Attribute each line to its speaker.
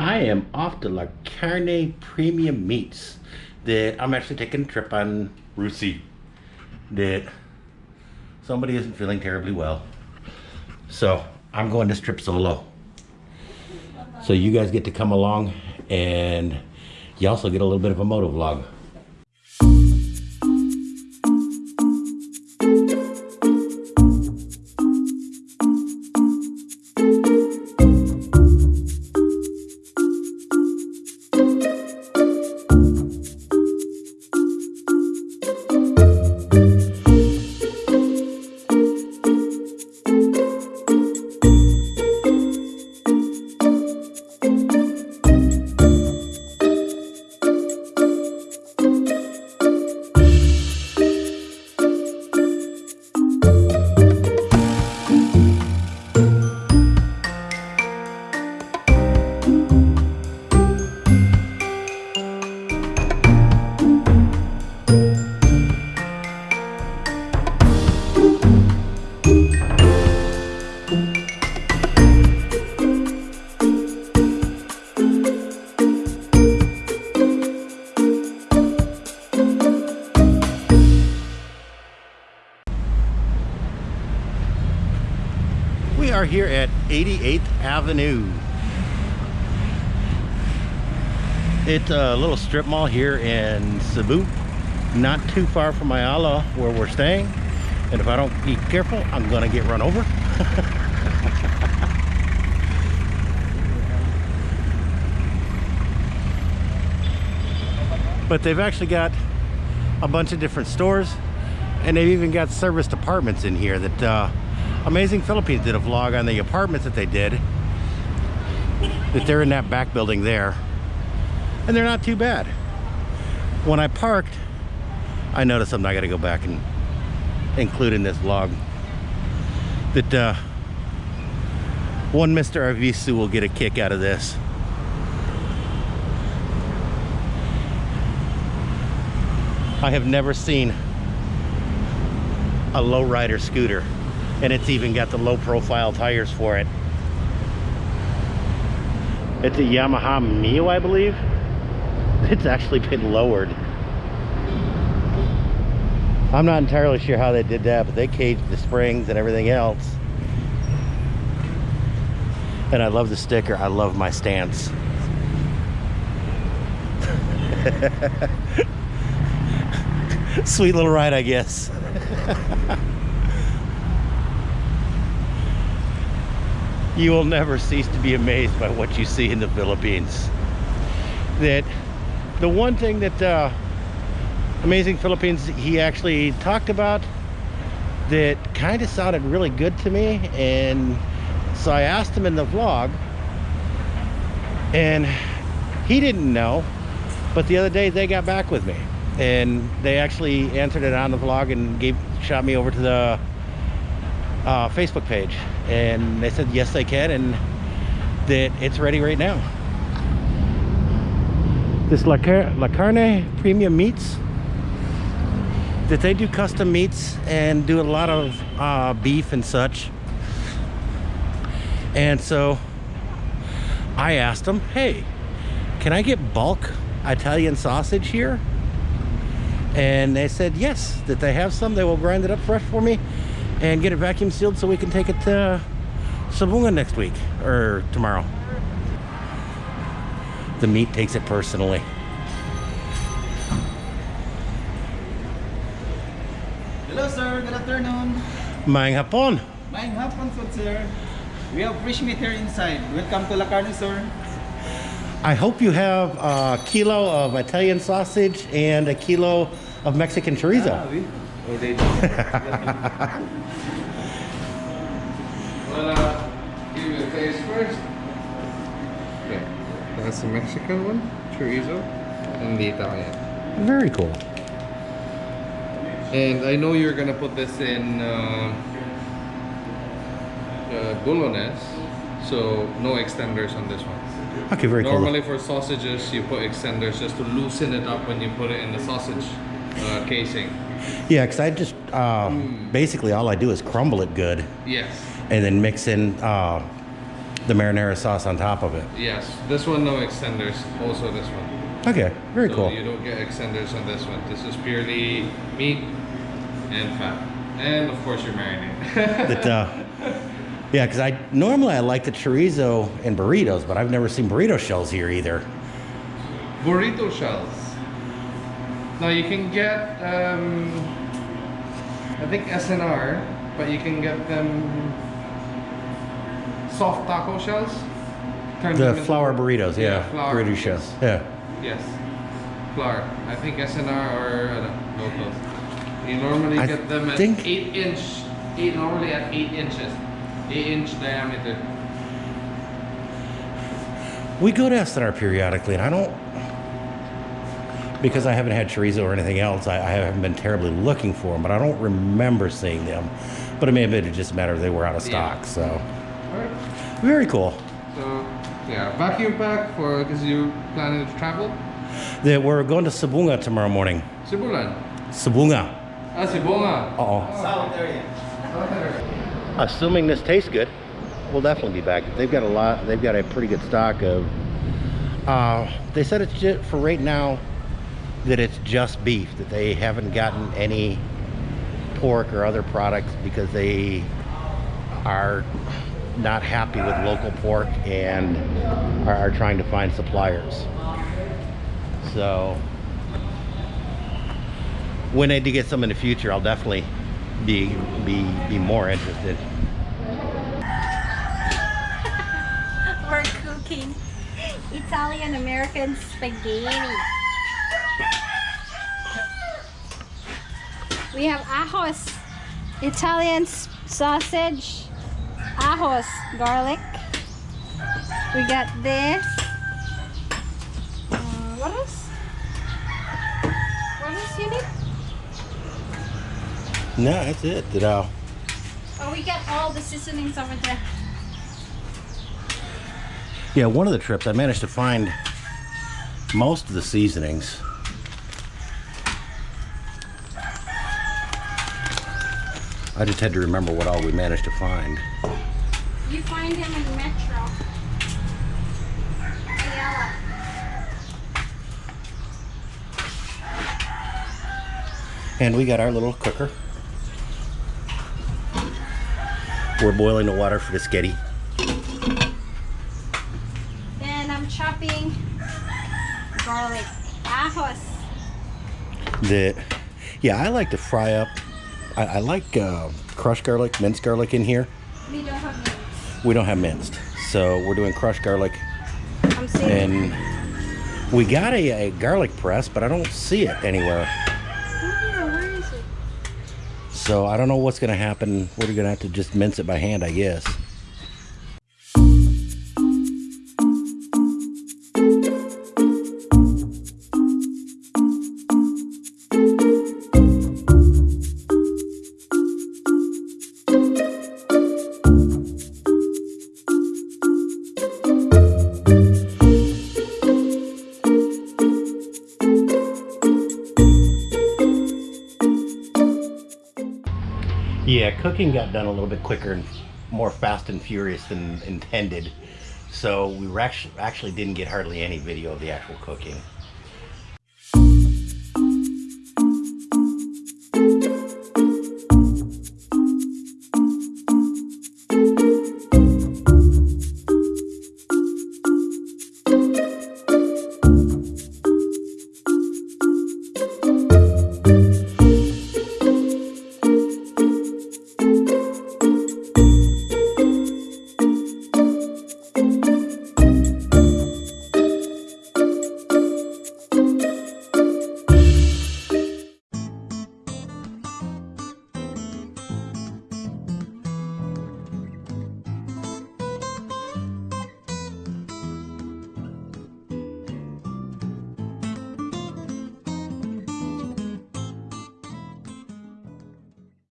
Speaker 1: I am off to La Carne Premium Meats. That I'm actually taking a trip on Rusi. That somebody isn't feeling terribly well. So I'm going this trip solo. So you guys get to come along and you also get a little bit of a moto vlog. Are here at 88th Avenue. It's a little strip mall here in Cebu, not too far from Ayala where we're staying. And if I don't be careful, I'm gonna get run over. but they've actually got a bunch of different stores and they've even got service departments in here that uh, Amazing Philippines did a vlog on the apartments that they did. That they're in that back building there. And they're not too bad. When I parked, I noticed something I gotta go back and include in this vlog. That uh, one Mr. Arvisu will get a kick out of this. I have never seen a lowrider scooter and it's even got the low profile tires for it. It's a Yamaha Mio I believe. It's actually been lowered. I'm not entirely sure how they did that but they caged the springs and everything else. And I love the sticker. I love my stance. Sweet little ride I guess you will never cease to be amazed by what you see in the Philippines. That the one thing that uh, Amazing Philippines he actually talked about that kind of sounded really good to me and so I asked him in the vlog and he didn't know but the other day they got back with me and they actually answered it on the vlog and gave shot me over to the uh, Facebook page and they said yes they can and that it's ready right now. This La, Car La Carne premium meats that they do custom meats and do a lot of uh, beef and such. And so I asked them hey can I get bulk Italian sausage here? And they said yes that they have some. They will grind it up fresh for me and get it vacuum sealed so we can take it to Sabunga next week or tomorrow. The meat takes it personally.
Speaker 2: Hello sir, good afternoon.
Speaker 1: Maing hapon.
Speaker 2: Maing hapon food sir. We have fresh meat here inside. Welcome to La Carne sir.
Speaker 1: I hope you have a kilo of Italian sausage and a kilo of Mexican chorizo. Ah, oui. Oh, they do.
Speaker 3: well, uh, give you a taste first. Okay, that's the Mexican one, chorizo, and the Italian.
Speaker 1: Very cool.
Speaker 3: And I know you're gonna put this in uh, uh, bolognese, so no extenders on this one.
Speaker 1: Okay, very cool.
Speaker 3: Normally
Speaker 1: cool.
Speaker 3: for sausages, you put extenders just to loosen it up when you put it in the sausage uh, casing.
Speaker 1: Yeah, because I just uh, mm. basically all I do is crumble it good.
Speaker 3: Yes.
Speaker 1: And then mix in uh, the marinara sauce on top of it.
Speaker 3: Yes, this one no extenders. Also this one.
Speaker 1: Okay, very
Speaker 3: so
Speaker 1: cool.
Speaker 3: You don't get extenders on this one. This is purely meat and fat, and of course your marinade.
Speaker 1: that uh, yeah, because I normally I like the chorizo and burritos, but I've never seen burrito shells here either.
Speaker 3: Burrito shells. Now you can get, um, I think S&R, but you can get them soft taco shells.
Speaker 1: The flour burritos, yeah,
Speaker 3: flour.
Speaker 1: burrito shells, yeah.
Speaker 3: Yes, flour. I think S&R or uh, no. You normally
Speaker 1: I
Speaker 3: get them at
Speaker 1: think-
Speaker 3: eight inch, eight normally at eight inches, eight inch diameter.
Speaker 1: We go to S&R periodically, and I don't because I haven't had chorizo or anything else. I, I haven't been terribly looking for them, but I don't remember seeing them. But it may have been just a matter of they were out of stock.
Speaker 3: Yeah.
Speaker 1: So
Speaker 3: Alright.
Speaker 1: very cool.
Speaker 3: So yeah, vacuum pack for because you're planning to travel.
Speaker 1: That we're going to Sabunga tomorrow morning.
Speaker 3: Sibulan.
Speaker 1: Sabunga.
Speaker 3: Ah, Sibonga.
Speaker 1: Uh oh.
Speaker 2: South area.
Speaker 1: Assuming this tastes good, we'll definitely be back. They've got a lot. They've got a pretty good stock of. Uh, they said it's just for right now that it's just beef. That they haven't gotten any pork or other products because they are not happy with local pork and are, trying to find suppliers. So when I do get some in the future, I'll definitely be be be more interested.
Speaker 4: We're cooking Italian American spaghetti. We have ajos, Italian sausage, ajos, garlic. We got this. Uh, what else? What else you need?
Speaker 1: No, that's it. Did uh,
Speaker 4: Oh, we got all the seasonings over there.
Speaker 1: yeah, one of the trips I managed to find most of the seasonings. I just had to remember what all we managed to find.
Speaker 4: You find him in Metro. Ayala.
Speaker 1: And we got our little cooker. We're boiling the water for the sketty.
Speaker 4: Then I'm chopping garlic. Ajos.
Speaker 1: That, yeah, I like to fry up. I, I like uh, crushed garlic, minced garlic in here.
Speaker 4: We don't have mince.
Speaker 1: We don't have minced, so we're doing crushed garlic.
Speaker 4: I'm saying.
Speaker 1: And we got a, a garlic press, but I don't see it anywhere.
Speaker 4: Where is it?
Speaker 1: So I don't know what's gonna happen. We're gonna have to just mince it by hand, I guess. Cooking got done a little bit quicker and more fast and furious than intended. So we actually didn't get hardly any video of the actual cooking.